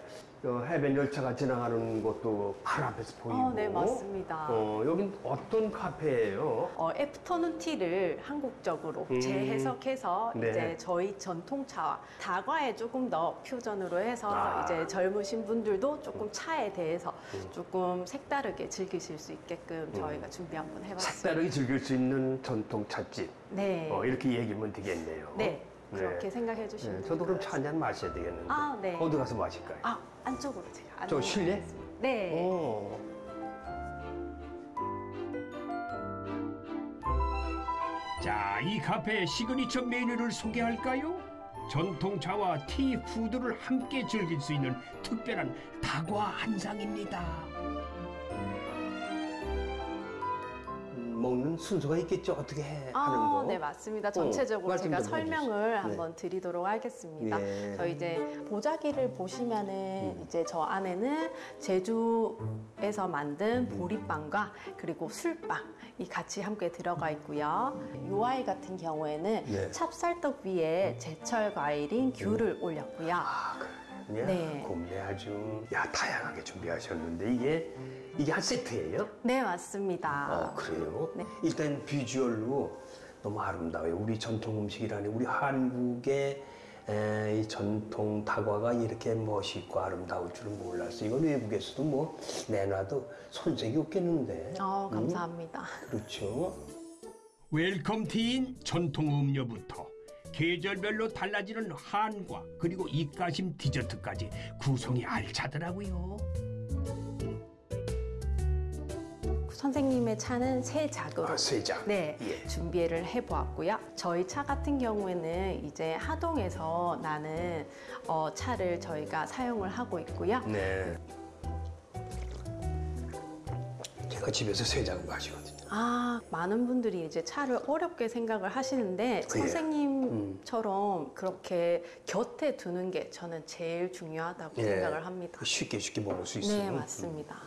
어, 해변 열차가 지나가는 것도 바로 앞에서 보이고. 어, 네, 맞습니다. 어, 여긴 어떤 카페예요? 어, 애프터눈 티를 한국적으로 음. 재해석해서 네. 이제 저희 전통차와 다과에 조금 더 퓨전으로 해서 아. 이제 젊으신 분들도 조금 차에 대해서 조금 색다르게 즐기실 수 있게끔 저희가 준비 한번. 음. 색다르게 즐길 수 있는 전통 찻집. 네. 어, 이렇게 얘기하면 되겠네요. 네. 그렇게 네. 생각해 주시면 네, 저도 그럼 차 한 잔 마셔야 되겠는데. 아, 네. 어디 가서 마실까요? 아, 안쪽으로 제가 저 실내? 네. 어. 자, 이 카페의 시그니처 메뉴를 소개할까요? 전통 차와 tea food를 함께 즐길 수 있는 특별한 다과 한상입니다. 먹는 순서가 있겠죠. 어떻게 해, 하는 아, 거. 네, 맞습니다. 전체적으로 말씀 제가 좀 설명을 해주세요. 한번 드리도록 하겠습니다. 네. 저희 이제 보자기를 보시면은 이제 저 안에는 제주에서 만든 보리빵과 그리고 술빵이 같이 함께 들어가 있고요. 요 아이 같은 경우에는 네. 찹쌀떡 위에 제철 과일인 귤을 올렸고요. 그 냥 네. 아주 야 다양하게 준비하셨는데 이게 이게 한 세트예요? 네, 맞습니다. 어 그래요? 네. 일단 비주얼로 너무 아름다워요. 우리 전통 음식이라니 우리 한국의 에, 이 전통 다과가 이렇게 멋있고 아름다울 줄은 몰랐어요. 이건 외국에서도 뭐 내놔도 손색이 없겠는데. 어, 감사합니다. 그렇죠. welcome tea인 전통 음료부터 계절별로 달라지는 한과 그리고 입가심 디저트까지 구성이 알차더라고요. 선생님의 차는 세 작으로 아, 세 장. 네, 예. 준비를 해보았고요. 저희 차 같은 경우에는 이제 하동에서 나는 어, 차를 저희가 사용을 하고 있고요. 네. 제가 집에서 세장 마시거든요. 아, 많은 분들이 이제 차를 어렵게 생각을 하시는데 선생님처럼 그렇게 곁에 두는 게 저는 제일 중요하다고 예. 생각을 합니다. 쉽게 쉽게 먹을 수 있어요. 네, 맞습니다.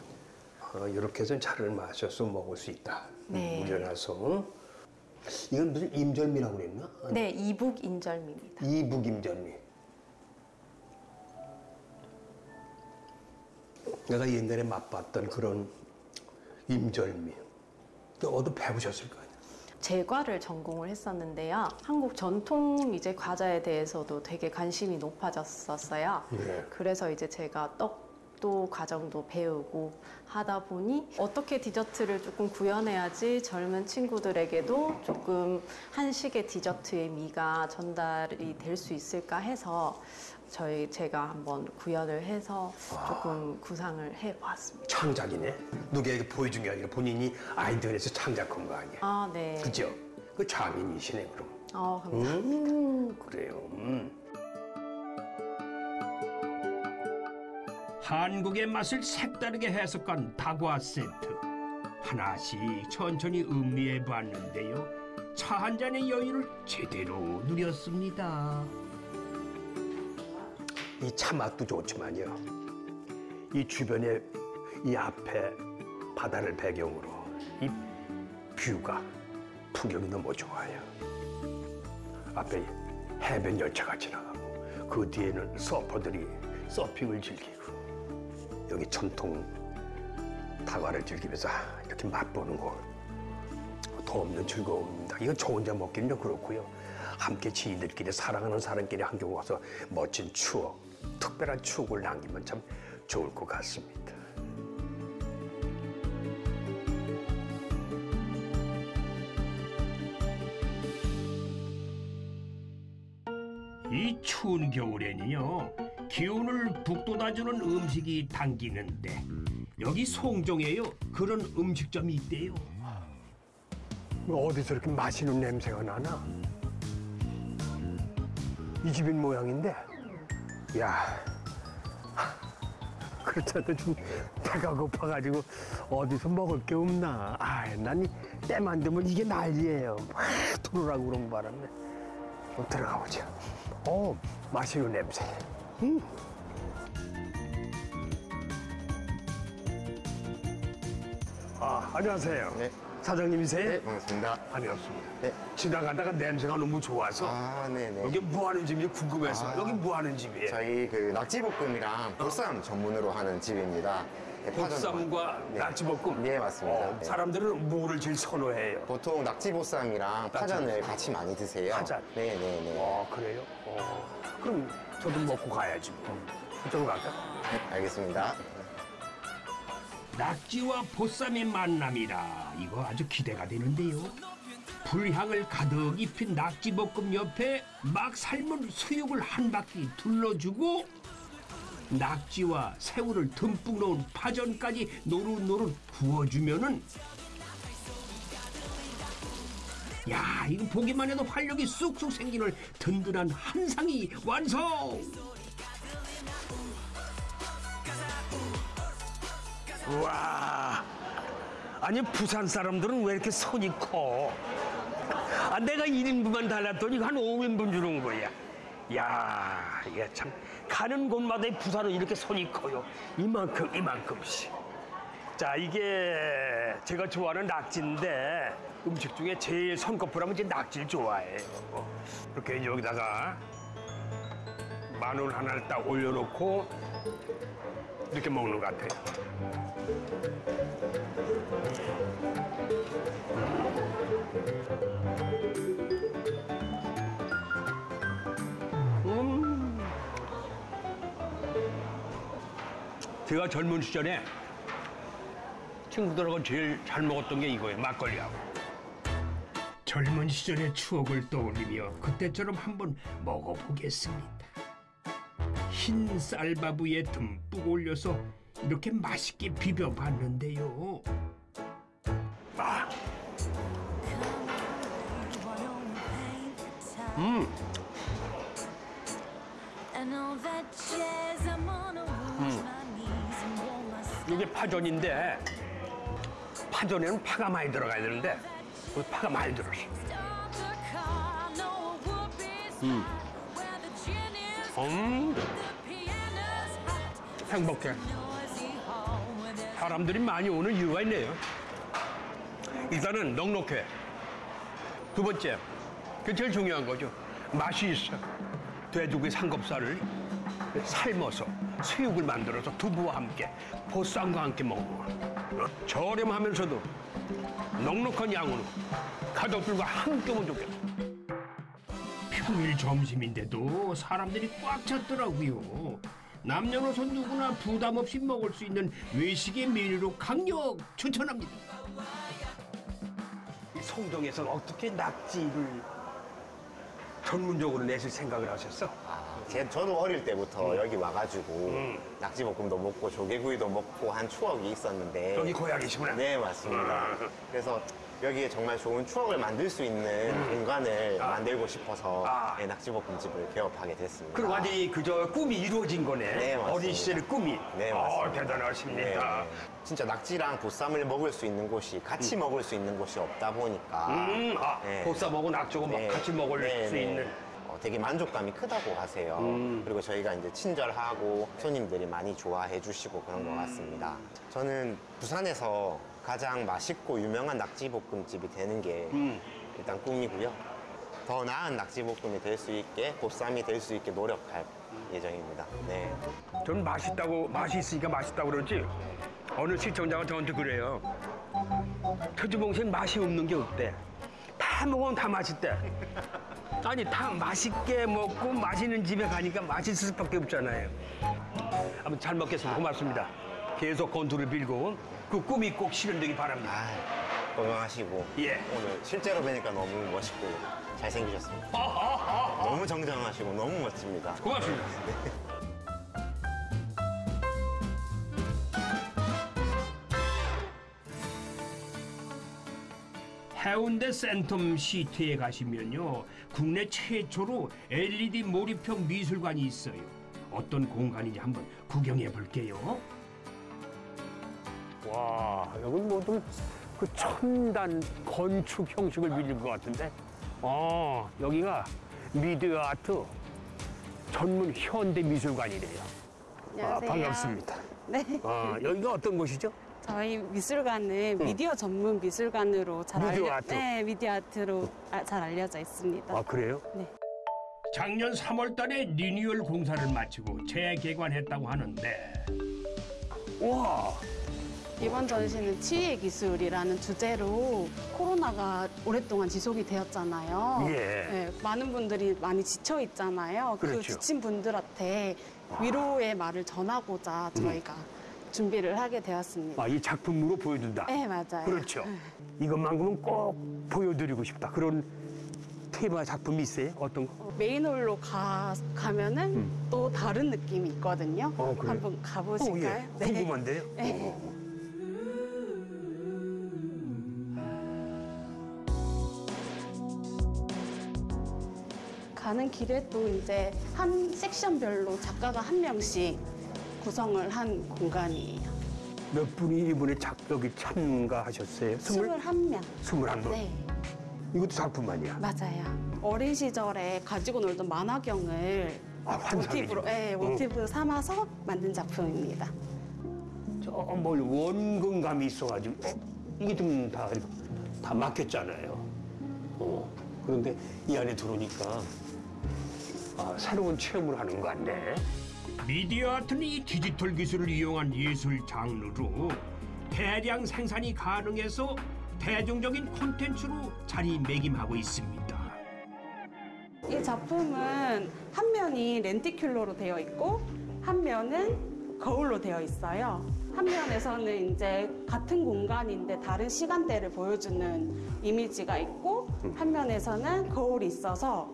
어, 이렇게 해서 차를 마셔서 먹을 수 있다. 네. 운전해서. 이건 무슨 임절미라고 그랬나? 네, 이북 인절미입니다. 이북 임절미. 내가 옛날에 맛봤던 그런 임절미. 또 어디 배우셨을 거 아니야? 제과를 전공을 했었는데요. 한국 전통 이제 과자에 대해서도 되게 관심이 높아졌었어요. 네. 그래서 이제 제가 떡도 과정도 배우고 하다 보니 어떻게 디저트를 조금 구현해야지 젊은 친구들에게도 조금 한식의 디저트의 미가 전달이 될 수 있을까 해서 저희 제가 한번 구현을 해서 조금 구상을 해보았습니다. 창작이네. 누구에게 보여준 게 아니라 본인이 아이디어 내서 창작한 거 아니야. 아, 네. 그죠? 그 장인이시네, 그럼. 어, 감사합니다. 음, 그래요. 음. 한국의 맛을 색다르게 해석한 다과 세트 하나씩 천천히 음미해 봤는데요. 차 한 잔의 여유를 제대로 누렸습니다. 이 차 맛도 좋지만요. 이 주변에 이 앞에 바다를 배경으로 이 뷰가 풍경이 너무 좋아요. 앞에 해변 열차가 지나가고 그 뒤에는 서퍼들이 서핑을 즐기고 여기 전통 다과를 즐기면서 이렇게 맛보는 거. 더 없는 즐거움입니다. 이건 저 혼자 먹기는 좀 그렇고요. 함께 지인들끼리 사랑하는 사람끼리 한경 와서 멋진 추억, 특별한 추억을 남기면 참 좋을 것 같습니다. 이 추운 겨울에는요 기운을 북돋아주는 음식이 당기는데 여기 송정에요 그런 음식점이 있대요. 어디서 이렇게 맛있는 냄새가 나나? 이 집인 모양인데, 야, 그렇다도 좀 배가 고파가지고 어디서 먹을 게 없나? 아, 난이 때만 되면 이게 난리예요. 막 들어오라고 그런 바람에 좀 들어가 보자. 어, 맛있는 냄새. 음. 안녕하세요. 네. 사장님이세요? 네, 반갑습니다. 반갑습니다. 네. 지나가다가 냄새가 너무 좋아서 아, 네네. 여기 뭐 하는 집인지 궁금해서 아. 여기 뭐 하는 집이에요? 저희 그 낙지볶음이랑 보쌈 전문으로 하는 집입니다. 네, 보쌈과 네. 낙지볶음. 네, 맞습니다. 어, 네. 사람들은 뭐를 제일 선호해요? 보통 낙지보쌈이랑 파전을 같이 많이 드세요. 파전? 네네네. 어 그래요? 어. 그럼 저도 먹고 가야지. 뭐. 이쪽으로 갈까? 네, 알겠습니다. 낙지와 보쌈의 만남이라 이거 아주 기대가 되는데요. 불향을 가득 입힌 낙지볶음 옆에 막 삶은 수육을 한 바퀴 둘러주고 낙지와 새우를 듬뿍 넣은 파전까지 노릇노릇 구워주면은 야 이거 보기만 해도 활력이 쑥쑥 생기는 든든한 한상이 완성! 와. 아니 부산 사람들은 왜 이렇게 손이 커? 아, 내가 1인분만 달랐더니 한 5인분 주는 거야. 야, 이게 참 가는 곳마다 이 부산은 이렇게 손이 커요. 이만큼 이만큼씩. 자, 이게 제가 좋아하는 낙지인데 음식 중에 제일 손꼽으라면 이제 낙지를 좋아해요. 이렇게 여기다가 마늘 하나를 딱 올려놓고 이렇게 먹는 것 같아요. 제가 젊은 시절에 친구들하고 제일 잘 먹었던 게 이거예요. 막걸리하고. 젊은 시절의 추억을 떠올리며 그때처럼 한번 먹어보겠습니다. 흰 쌀밥위에 듬뿍 올려서 이렇게 맛있게 비벼봤는데요. 음, 이게 파전인데 파전에는 파가 많이 들어가야 되는데 그 파가 많이 들었어. 음. 음. 행복해. 사람들이 많이 오는 이유가 있네요. 일단은 넉넉해. 두 번째, 그 제일 중요한 거죠. 맛이 있어. 돼지고기 삼겹살을 삶아서 수육을 만들어서 두부와 함께 보쌈과 함께 먹는 저렴하면서도 넉넉한 양으로 가족들과 함께 오면 좋겠어. 평일 점심인데도 사람들이 꽉 찼더라고요. 남녀노소 누구나 부담 없이 먹을 수 있는 외식의 메뉴로 강력 추천합니다. 이 송정에서 어떻게 낙지를 전문적으로 내실 생각을 하셨어? 제, 저도 어릴 때부터 여기 와가지고 낙지볶음도 먹고 조개구이도 먹고 한 추억이 있었는데 여기 고향이시구나. 네 맞습니다. 그래서 여기에 정말 좋은 추억을 만들 수 있는 공간을 만들고 싶어서 아. 네, 낙지볶음집을 개업하게 됐습니다. 그리고 완전히 그저 꿈이 이루어진 거네. 네, 맞습니다. 어린 시절의 꿈이. 네, 어, 맞습니다. 대단하십니다. 네. 진짜 낙지랑 보쌈을 먹을 수 있는 곳이 같이 먹을 수 있는 곳이 없다 보니까 음, 아, 네. 보쌈하고 낙조고 막 네. 같이 먹을 네, 수 네. 있는. 어, 되게 만족감이 크다고 하세요. 음. 그리고 저희가 이제 친절하고 손님들이 많이 좋아해 주시고 그런 음. 것 같습니다. 저는 부산에서 가장 맛있고 유명한 낙지볶음집이 되는 게 음. 일단 꿈이고요. 더 나은 낙지볶음이 될 수 있게 보쌈이 될 수 있게 노력할 예정입니다. 네. 저는 맛있다고 맛이 있으니까 맛있다고 그러지. 어느 시청자가 저한테 그래요. 터주봉신 맛이 없는 게 없대. 다 먹으면 다 맛있대. 아니 다 맛있게 먹고 맛있는 집에 가니까 맛있을 수밖에 없잖아요. 아무튼 잘 먹겠습니다. 고맙습니다. 계속 건투를 빌고 그 꿈이 꼭 실현되기 바랍니다. 아, 건강하시고 예. 오늘 실제로 뵈니까 너무 멋있고 잘생기셨습니다. 너무 정정하시고 너무 멋집니다. 고맙습니다. 해운대 센텀 시티에 가시면요 국내 최초로 LED 몰입형 미술관이 있어요. 어떤 공간인지 한번 구경해 볼게요. 와, 여긴 뭐좀 그 첨단 건축 형식을 빌린 것 같은데. 어, 여기가 미디어 아트 전문 현대 미술관이래요. 아, 안녕하세요. 반갑습니다. 네. 아, 여기가 어떤 곳이죠? 저희 미술관은 미디어 전문 미술관으로 잘 미디어 알려 아트. 네, 미디어 아트로 아, 잘 알려져 있습니다. 아, 그래요? 작년 3월달에 리뉴얼 공사를 마치고 재개관했다고 하는데 와, 이번 전시는 치유의 기술이라는 주제로 코로나가 오랫동안 지속이 되었잖아요. 예. 네, 많은 분들이 많이 지쳐 있잖아요. 그 그렇죠. 지친 분들한테 위로의 말을 전하고자 저희가 준비를 하게 되었습니다. 아, 이 작품으로 보여준다. 네, 맞아요. 그렇죠. 이것만큼은 꼭 보여드리고 싶다. 그런 테마 작품이 있어요? 어떤 거? 어, 메인홀로 가, 가면은 또 다른 느낌이 있거든요. 음. 어, 그래요? 한번 가보실까요? 어, 예. 궁금한데요? 네. 가는 길에 또 이제 한 섹션별로 작가가 한 명씩 구성을 한 공간이에요. 몇 분이 이번에 작, 여기 참가하셨어요? 스물? 21명. 스물한 분? 네, 이것도 작품 아니야? 맞아요. 어린 시절에 가지고 놀던 만화경을 아, 환상이죠. 모티브로, 네, 모티브 삼아서 만든 작품입니다. 저뭘 원근감이 있어가지고 어? 이게 좀다다 막혔잖아요. 어. 그런데 이 안에 들어오니까 아, 새로운 체험을 하는 것 같네. 미디어 아트는 이 디지털 기술을 이용한 예술 장르로 대량 생산이 가능해서 대중적인 콘텐츠로 자리매김하고 있습니다. 이 작품은 한 면이 렌티큘러로 되어 있고 한 면은 거울로 되어 있어요. 한 면에서는 이제 같은 공간인데 다른 시간대를 보여주는 이미지가 있고 한 면에서는 거울이 있어서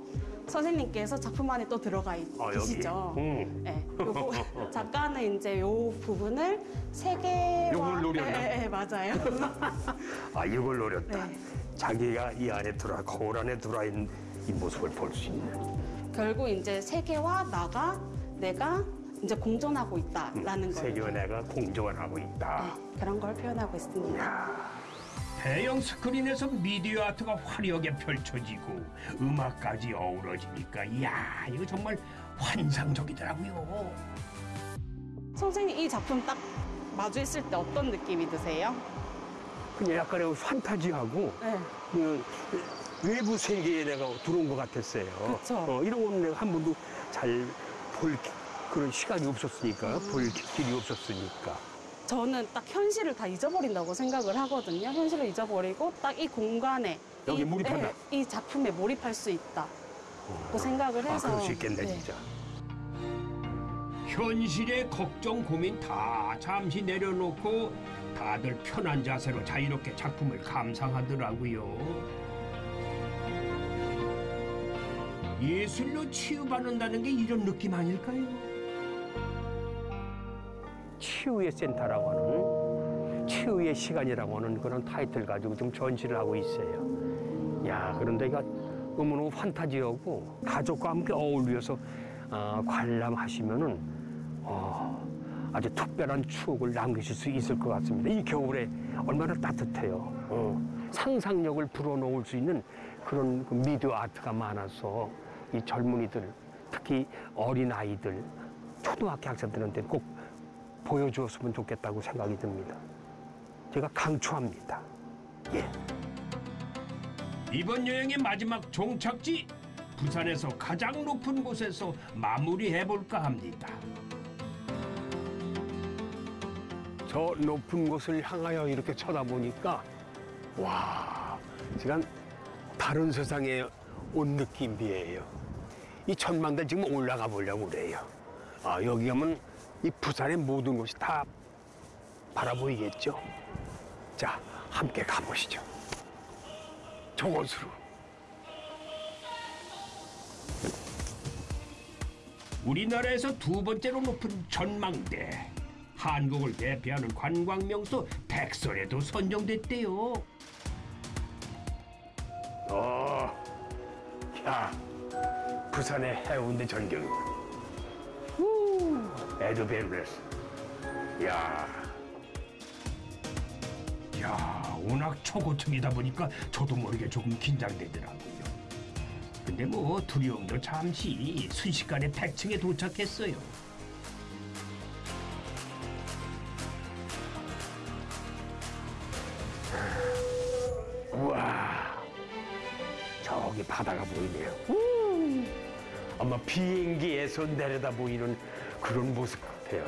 선생님께서 작품 안에 또 들어가 있, 아? 계시죠. 음. 네, 요거 작가는 이제 요 부분을 세 개와 요걸 노렸나? 네, 네, 맞아요. 아 이걸 노렸다. 네. 자기가 이 안에 들어 거울 안에 들어와 있는 이 모습을 볼 수 있는. 결국 이제 세계와 나가 내가 이제 공존하고 있다라는 거예요. 세계와 내가 공존을 하고 있다. 네, 그런 걸 표현하고 있습니다. 대형 스크린에서 미디어 아트가 화려하게 펼쳐지고 음악까지 어우러지니까 이야 이거 정말 환상적이더라고요. 선생님 이 작품 딱 마주했을 때 어떤 느낌이 드세요? 그냥 약간의 판타지하고 네. 그 외부 세계에 내가 들어온 것 같았어요. 어, 이런 거는 내가 한 번도 잘 볼 그런 시각이 없었으니까, 음. 볼 길이 없었으니까. 저는 딱 현실을 다 잊어버린다고 생각을 하거든요. 현실을 잊어버리고 딱 이 공간에 여기 이, 몰입한다. 네, 이 작품에 몰입할 수 있다. 고 생각을 아, 해서 그럴 수 있겠네, 네. 진짜. 현실의 걱정 고민 다 잠시 내려놓고 다들 편한 자세로 자유롭게 작품을 감상하더라고요. 예술로 치유받는다는 게 이런 느낌 아닐까요? 치유의 센터라고 하는 치유의 시간이라고 하는 그런 타이틀 가지고 좀 전시를 하고 있어요. 야 그런데 이거 너무너무 판타지하고 가족과 함께 어울려서 어, 관람하시면은 어, 아주 특별한 추억을 남기실 수 있을 것 같습니다. 이 겨울에 얼마나 따뜻해요. 어, 상상력을 불어넣을 수 있는 그런 그 미디어 아트가 많아서 이 젊은이들 특히 어린 아이들 초등학교 학생들한테 꼭 보여주었으면 좋겠다고 생각이 듭니다. 제가 강추합니다. 예. 이번 여행의 마지막 종착지 부산에서 가장 높은 곳에서 마무리해 볼까 합니다. 저 높은 곳을 향하여 이렇게 쳐다보니까 와, 제가 다른 세상에 온 느낌이에요. 이 천만대 지금 올라가 보려고 그래요. 아, 여기 가면 이 부산의 모든 곳이 다 바라보이겠죠? 자, 함께 가보시죠. 저곳으로. 우리나라에서 두 번째로 높은 전망대. 한국을 대표하는 관광 명소 백설에도 선정됐대요. 어, 야, 부산의 해운대 전경. 우, 에드베르레스. 야, 야, 워낙 초고층이다 보니까 저도 모르게 조금 긴장되더라고요. 근데 뭐 두려움도 잠시 순식간에 100층에 도착했어요. 우와, 저기 바다가 보이네요. 우, 아마 비행기에서 내려다 보이는 그런 모습 같아요.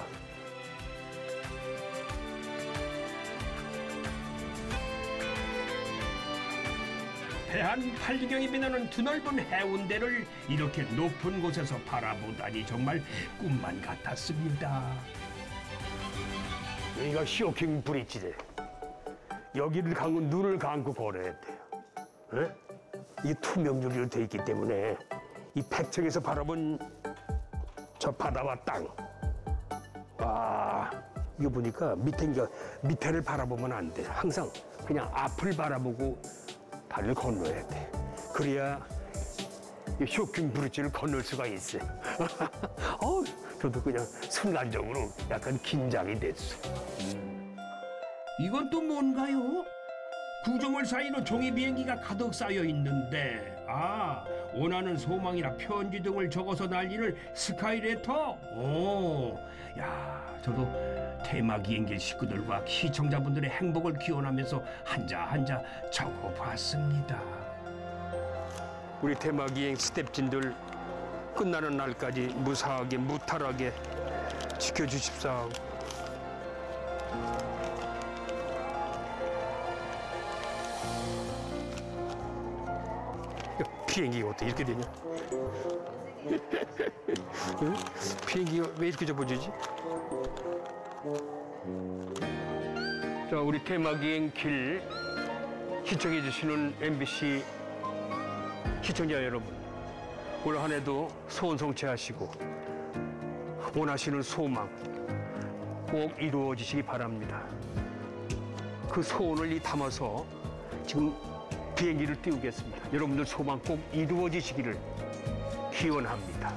해안 팔리경이 빛나는 드넓은 해운대를 이렇게 높은 곳에서 바라보다니 정말 꿈만 같았습니다. 여기가 쇼킹 브릿지래. 여기를 감고 눈을 감고 걸어야 돼요. 예? 이 투명 유리로 돼 있기 때문에 이 백층에서 바라본 저 바다와 땅. 와, 이거 보니까 밑에 밑에를 바라보면 안 돼. 항상 그냥 앞을 바라보고 다리를 건너야 돼. 그래야 이 쇼킹 브릿지를 건널 수가 있어요. 어, 저도 그냥 순간적으로 약간 긴장이 됐어요. 이건 또 뭔가요? 구조물 사이로 종이 비행기가 가득 쌓여 있는데 아 원하는 소망이나 편지 등을 적어서 날리는 스카이레터 오, 야 저도 테마 비행기 식구들과 시청자분들의 행복을 기원하면서 한자 한자 적어봤습니다. 우리 대마기행 스텝진들 끝나는 날까지 무사하게 무탈하게 지켜주십사. 비행기가 어떻게 이렇게 되냐? 응? 비행기가 왜 이렇게 접어지지? 자, 우리 테마기행 길 시청해 주시는 MBC 시청자 여러분, 올 한 해도 소원 성취하시고 원하시는 소망 꼭 이루어지시기 바랍니다. 그 소원을 이 담아서 지금 비행기를 띄우겠습니다. 여러분들 소망 꼭 이루어지시기를 기원합니다.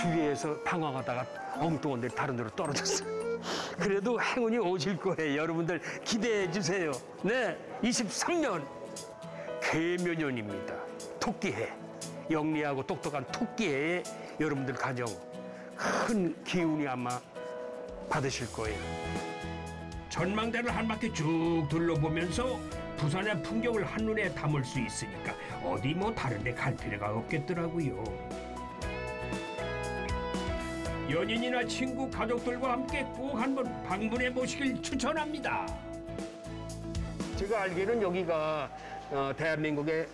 주위에서 방황하다가 엉뚱한 데 다른 데로 떨어졌어요. 그래도 행운이 오실 거예요. 여러분들 기대해 주세요. 네, 23년 개묘년입니다. 토끼해. 영리하고 똑똑한 토끼해에 여러분들 가정 큰 기운이 아마 받으실 거예요. 전망대를 한 바퀴 쭉 둘러보면서 부산의 풍경을 한눈에 담을 수 있으니까 어디 뭐 다른 데 갈 필요가 없겠더라고요. 연인이나 친구, 가족들과 함께 꼭 한번 방문해 보시길 추천합니다. 제가 알기로는 여기가 어, 대한민국의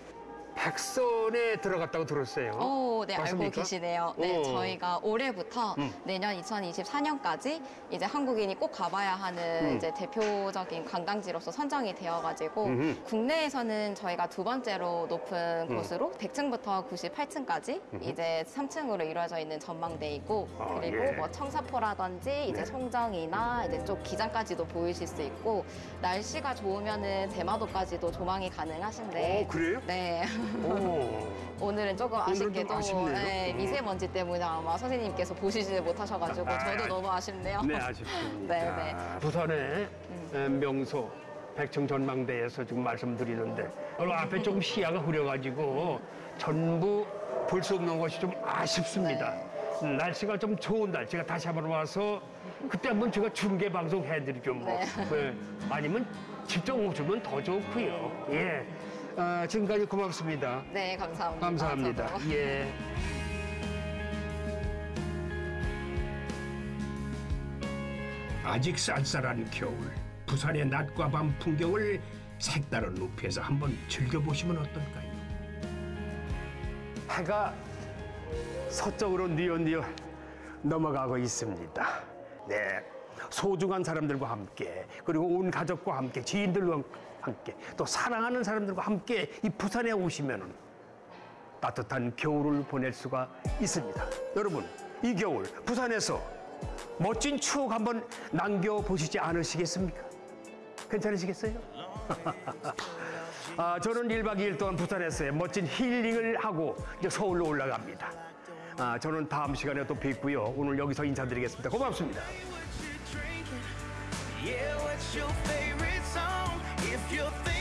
백선에 들어갔다고 들었어요. 오, 네, 알고 맞습니까? 계시네요. 네, 어. 저희가 올해부터 음. 내년 2024년까지 이제 한국인이 꼭 가봐야 하는 음. 이제 대표적인 관광지로서 선정이 되어가지고 음흠. 국내에서는 저희가 두 번째로 높은 음. 곳으로 100층부터 98층까지 이제 3층으로 이루어져 있는 전망대이고 아, 그리고 예. 뭐 청사포라든지 이제 네. 송정이나 이제 쪽 기장까지도 보이실 수 있고 날씨가 좋으면은 대마도까지도 조망이 가능하신데 어, 그래요? 네. 오. 오늘은 조금 아쉽게도. 네, 음. 미세먼지 때문에 아마 선생님께서 보시지 못하셔가지고 아, 저도 아, 너무 아쉽네요. 네, 아쉽습니다. 네, 네. 부산의 에, 명소 백청 전망대에서 지금 말씀드리는데 오늘 앞에 조금 시야가 흐려가지고 전부 볼 수 없는 것이 좀 아쉽습니다. 음, 날씨가 좀 좋은 날 제가 다시 한번 와서 그때 한번 제가 중계 방송 해드리죠 뭐. 네. 네. 아니면 직접 오시면 더 좋고요. 예. 아, 지금까지 고맙습니다. 네, 감사합니다. 감사합니다. 저도. 예. 아직 쌀쌀한 겨울 부산의 낮과 밤 풍경을 색다른 높이에서 한번 즐겨보시면 어떨까요? 해가 서쪽으로 뉘엿뉘엿 넘어가고 있습니다. 네. 소중한 사람들과 함께 그리고 온 가족과 함께 지인들과 함께 또 사랑하는 사람들과 함께 이 부산에 오시면 따뜻한 겨울을 보낼 수가 있습니다. 여러분 이 겨울 부산에서 멋진 추억 한번 남겨보시지 않으시겠습니까? 괜찮으시겠어요? 아, 저는 1박 2일 동안 부산에서 멋진 힐링을 하고 이제 서울로 올라갑니다. 아, 저는 다음 시간에 또 뵙고요. 오늘 여기서 인사드리겠습니다. 고맙습니다. Yeah, what's your favorite you think